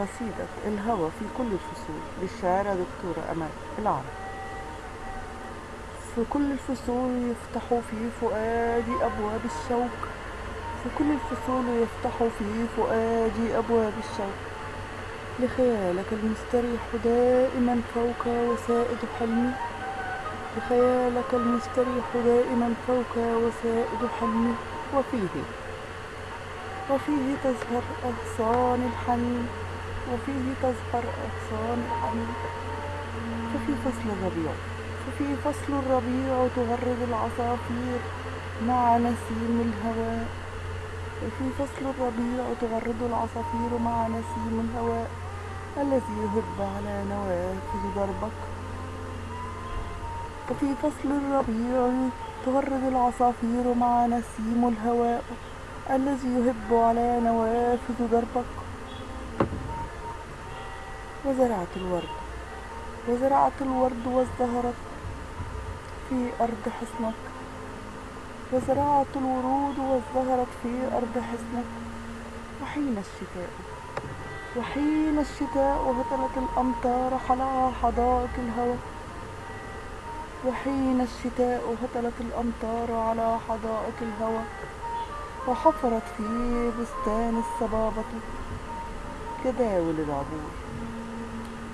قصيدة الهوى في كل الفصول للشاعرة دكتورة أمال العرب. في كل الفصول يفتح في فؤادي أبواب الشوق. في كل الفصول يفتح في فؤادي أبواب الشوق. لخيالك المستريح دائما فوق وسائد حلمي. لخيالك المستريح دائما فوق وسائد حلمي. وفيه وفيه تزهر أغصان الحنين. وفيه تزهر أغصان ففي فصل الربيع. ففي فصل الربيع تغرد العصافير مع نسيم الهواء وفي فصل الربيع تغرد العصافير مع نسيم الهواء الذي يهب على نوافذ دربك. وفي فصل الربيع تغرد العصافير مع نسيم الهواء الذي يهب على نوافذ دربك. وزرعت الورد. وزرعت الورد وازدهرت في أرض حصنك وزرعت الورود وازدهرت في أرض حصنك وحين الشتاء؟ وحين الشتاء هطلت الأمطار على حدائق الهوى. وحين الشتاء هطلت الأمطار على حدائق الهوى. وحفرت في بستان الصبابة جداول العبور.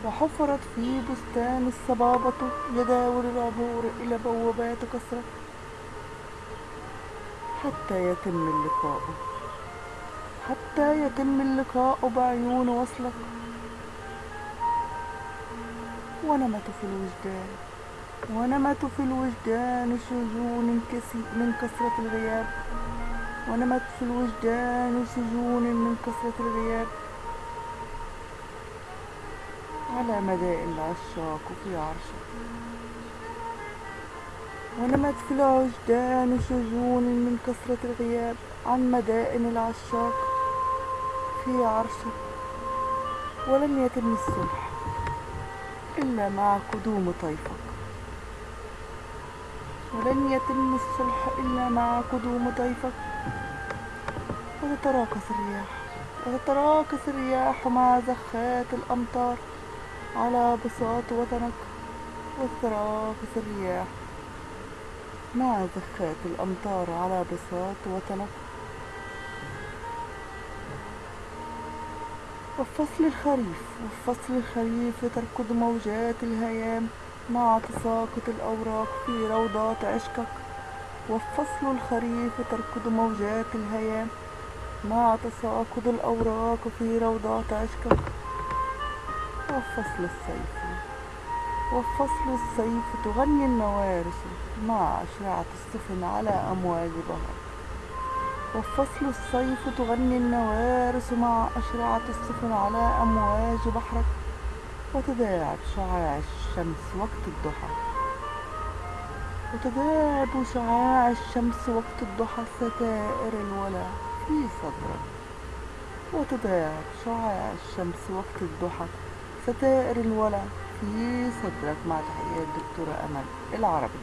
وحفرت في بستان الصبابة جداول العبور إلى بوابات كسرى حتى يتم اللقاء. حتى يتم اللقاء بعيون وصلك. ونمت في الوجدان. ونمت في الوجدان سجون من كثرة الغياب. ونمت في الوجدان سجون من كثرة الغياب. على مدائن العشاق في عرشك. ونمت في الوجدان سجون من كثرة الغياب عن مدائن العشاق في عرشك. ولم يتم الصلح إلا مع قدوم طيفك. ولن يتم الصلح إلا مع قدوم طيفك. وتتراكس الرياح وتتراكس الرياح مع زخات الأمطار. على بساط وطنك وتتراكس الرياح مع زخات الأمطار على بساط وطنك. وفصل الخريف وفصل الخريف تركض موجات الهيام مع تساقط الأوراق في روضات عشقك. وفصل الخريف تركض موجات الهيام مع تساقط الأوراق في روضات عشقك. وفصل الصيف. وفصل الصيف تغني النوارس مع أشرعة السفن على أمواج بحر وفصل الصيف تغني النوارس مع أشرعة السفن على أمواج بحرك وتداعب شعاع الشمس وقت الضحى. وتداعب شعاع الشمس وقت الضحى ستائر الولا في صدرك. وتداعب شعاع الشمس وقت الضحى. ستائر الولا في صدرك مع تحيات دكتورة أمل العربي.